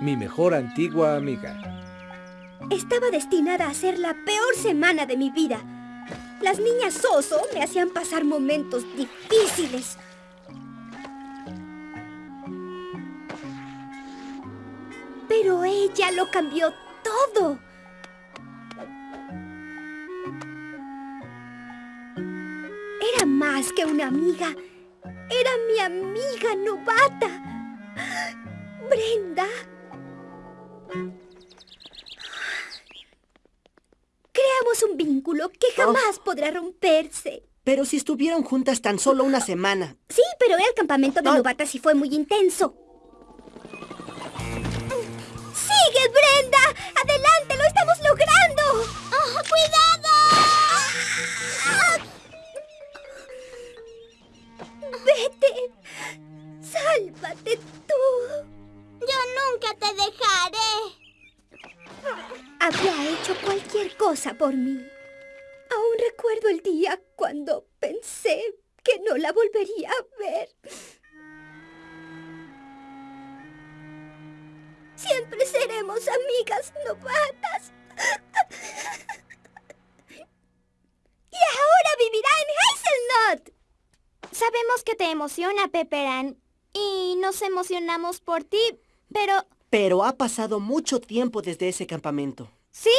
mi mejor antigua amiga. Estaba destinada a ser la peor semana de mi vida. Las niñas Soso me hacían pasar momentos difíciles. Pero ella lo cambió todo. Era más que una amiga. Era mi amiga novata. Brenda. Creamos un vínculo que jamás podrá romperse. Pero si estuvieron juntas tan solo una semana. Sí, pero el campamento de Ah. novatas sí fue muy intenso. ¡Sigue, Brenda! ¡Adelante! ¡Lo estamos logrando! ¡Oh, ¡Cuidado! ¡Vete! ¡Sálvate tú! Yo nunca te dejaré. Habría hecho cualquier cosa por mí. Aún recuerdo el día cuando pensé que no la volvería a ver. Siempre seremos amigas novatas. Y ahora vivirá en Hazelnut. Sabemos que te emociona, Pepperan. Y nos emocionamos por ti, pero... Pero ha pasado mucho tiempo desde ese campamento. Sí,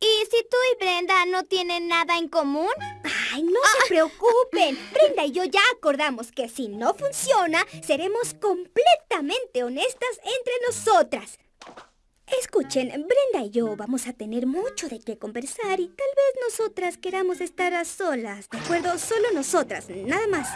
¿y si tú y Brenda no tienen nada en común? Ay, no se preocupen. Brenda y yo ya acordamos que si no funciona, seremos completamente honestas entre nosotras. Escuchen, Brenda y yo vamos a tener mucho de qué conversar y tal vez nosotras queramos estar a solas, ¿de acuerdo? Solo nosotras, nada más.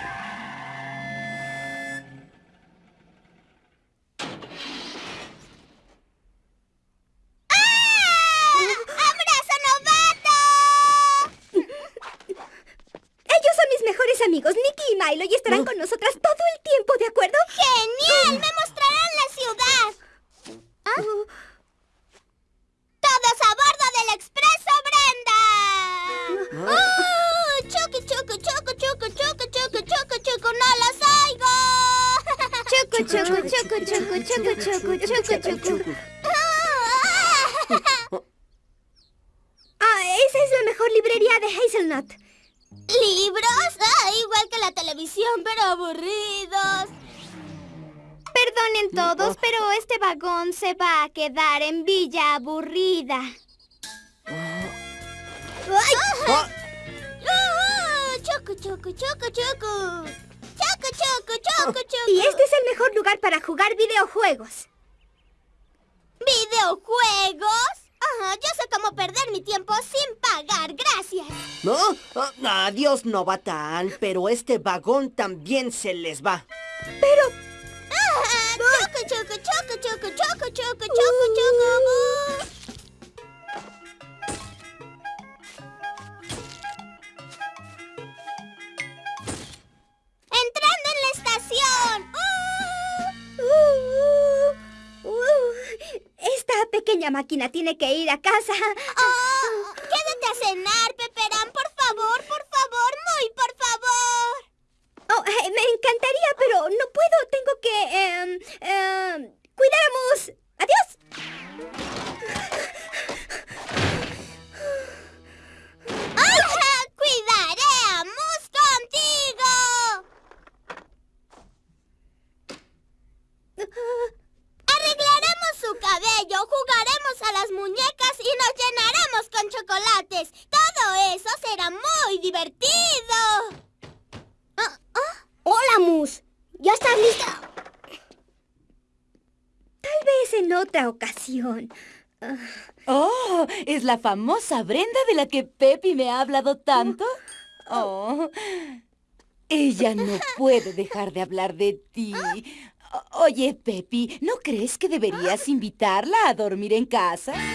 ¡Todos a bordo del Expreso Brenda! ¡Oh! ¡Chucu, chucu, chucu, chucu, chucu, chucu, chucu, chucu! ¡No los oigo! Chucu, chucu, chucu, chucu, chucu, chucu, chucu, chucu. Ah, esa es la mejor librería de Hazelnut. ¿Libros? Ah, igual que la televisión, pero aburridos. Perdonen todos, pero este vagón se va a quedar en Villa Aburrida. ¡Ay! Ah, ¡Ah! ¡Choco, choco, choco, choco! ¡Choco, choco, choco, choco! Y este es el mejor lugar para jugar videojuegos. ¿Videojuegos? Ah, yo sé cómo perder mi tiempo sin pagar, gracias. ¿No? Ah, adiós, Novatán, pero este vagón también se les va. Ah, choco, choco, choco, choco, choco, choco, choco, choco. Entrando en la estación. Uh, uh, esta pequeña máquina tiene que ir a casa. Oh, quédate a cenar, Peperán, por favor, por favor, muy por favor. Oh, eh, me encantaría, pero no puedo. Tengo que... em, em, cuidar a. Adiós. ¡Ah! ¡Cuidaré a Mus contigo! Arreglaremos su cabello, jugaremos a las muñecas y nos llenaremos con chocolates. Todo eso será muy divertido. Hola, Mus. ¿Ya estás lista? Tal vez en otra ocasión. Oh, ¿es la famosa Brenda de la que Pepi me ha hablado tanto? Oh, ella no puede dejar de hablar de ti. O- Oye, Pepi, ¿no crees que deberías invitarla a dormir en casa? ¿En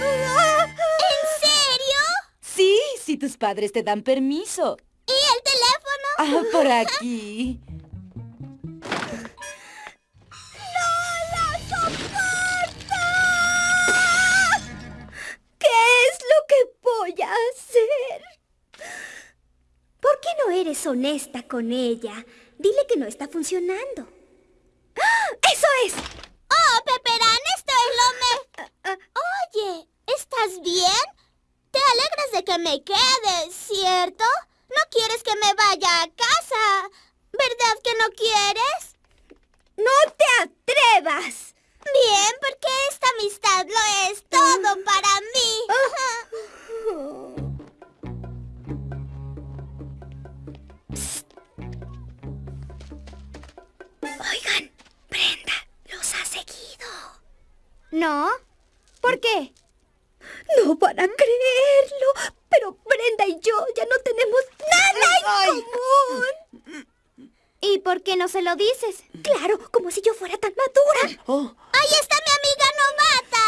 serio? Sí, si tus padres te dan permiso. ¿Y el teléfono? Ah, por aquí. Eres honesta con ella? Dile que no está funcionando. ¡Ah! ¡Eso es! ¡Oh, Peperán, esto es lo mejor! Oye, ¿estás bien? Te alegras de que me quede, ¿cierto? No quieres que me vaya a casa. ¿Verdad que no quieres? ¿Por qué? No van a creerlo, pero Brenda y yo ya no tenemos nada en común. ¿Y por qué no se lo dices? Claro, como si yo fuera tan madura. Oh, Ahí está mi amiga novata.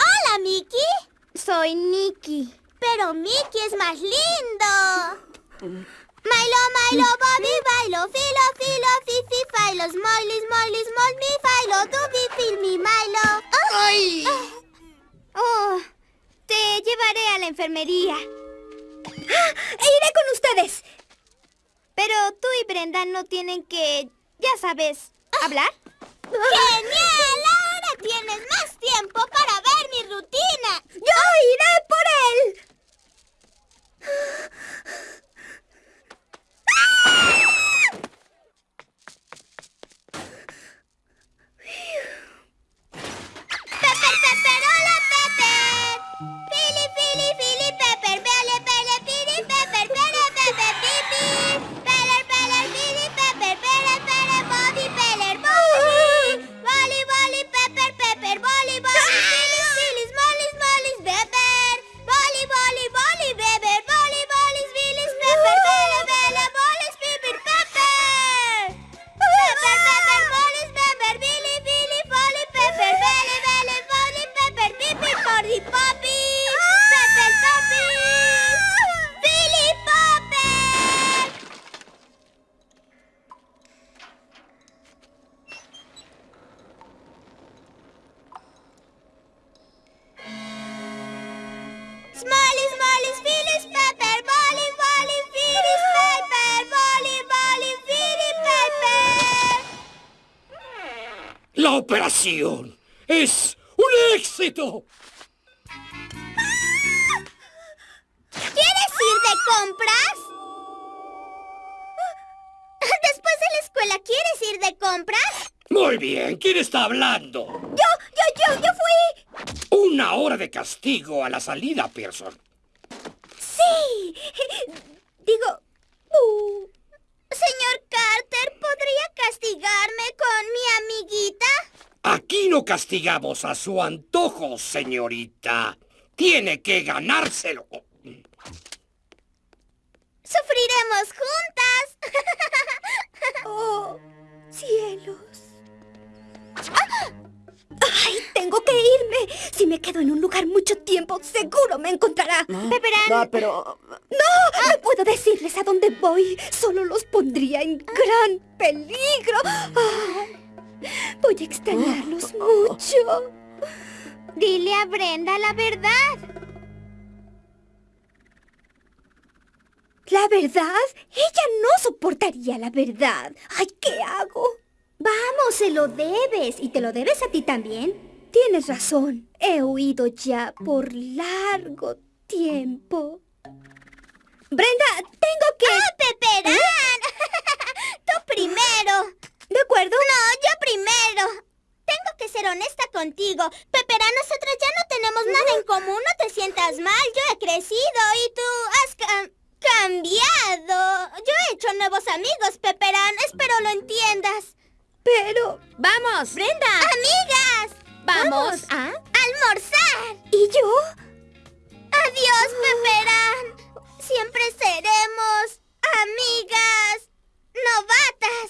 Hola, Mickey. Soy Nikki. Pero Mickey es más lindo. Milo, Milo, Bobby, bailo, filo, filo, fifi, failo, smiley, smiley, small, mi, failo, dubi, fil, mi, Milo. ¡Ay! Oh, te llevaré a la enfermería. E iré con ustedes. Pero tú y Brenda no tienen que, ya sabes, hablar. ¡Genial! Ahora tienes más tiempo para ver mi rutina. Yo iré La operación es un éxito. ¿Quieres ir de compras? Después de la escuela, ¿quieres ir de compras? Muy bien, ¿quién está hablando? Yo, yo, yo, yo fui. Una hora de castigo a la salida, Pearson. Sí. Digo, uh, Señor Carter, ¿podría castigarme con mi amiguita? Aquí no castigamos a su antojo, señorita. Tiene que ganárselo. Sufriremos juntas. oh, cielos. ¡Ay, tengo que irme! Si me quedo en un lugar mucho tiempo, seguro me encontrará. Pepperán, no, pero... Puedo decirles a dónde voy. Solo los pondría en gran peligro. Ay, voy a extrañarlos mucho. dile a Brenda la verdad. ¿La verdad? Ella no soportaría la verdad. Ay, ¿qué hago? Vamos, se lo debes. ¿Y te lo debes a ti también? Tienes razón. He huido ya por largo tiempo. Brenda, tengo que... ¡Ah, Peperán! Tú primero. ¿De acuerdo? No, yo primero. Tengo que ser honesta contigo. Peperán, nosotros ya no tenemos nada en común. No te sientas mal. Yo he crecido y tú has cam- cambiado. Yo he hecho nuevos amigos, Peperán. Espero lo entiendas. Pero... ¡Vamos! ¡Brenda! ¡Amigas! ¡Vamos! ¿Ah? ¡Almorzar! ¿Y yo? ¡Adiós, Peperán! Siempre seremos amigas novatas.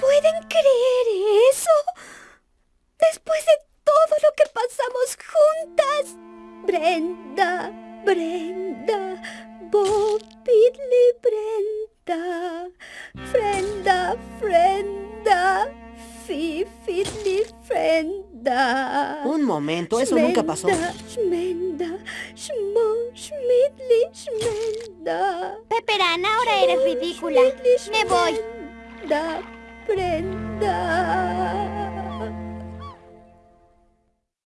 ¿Pueden creer eso? Después de todo lo que pasamos juntas. Brenda, Brenda, Bobidly Brenda, Frenda, Frenda, Fifidly Frenda. Un momento, eso nunca pasó. Shmenda, Shmenda, Shmo, Schmidli, Shmenda. Pepperán, ahora eres ridícula. Me voy.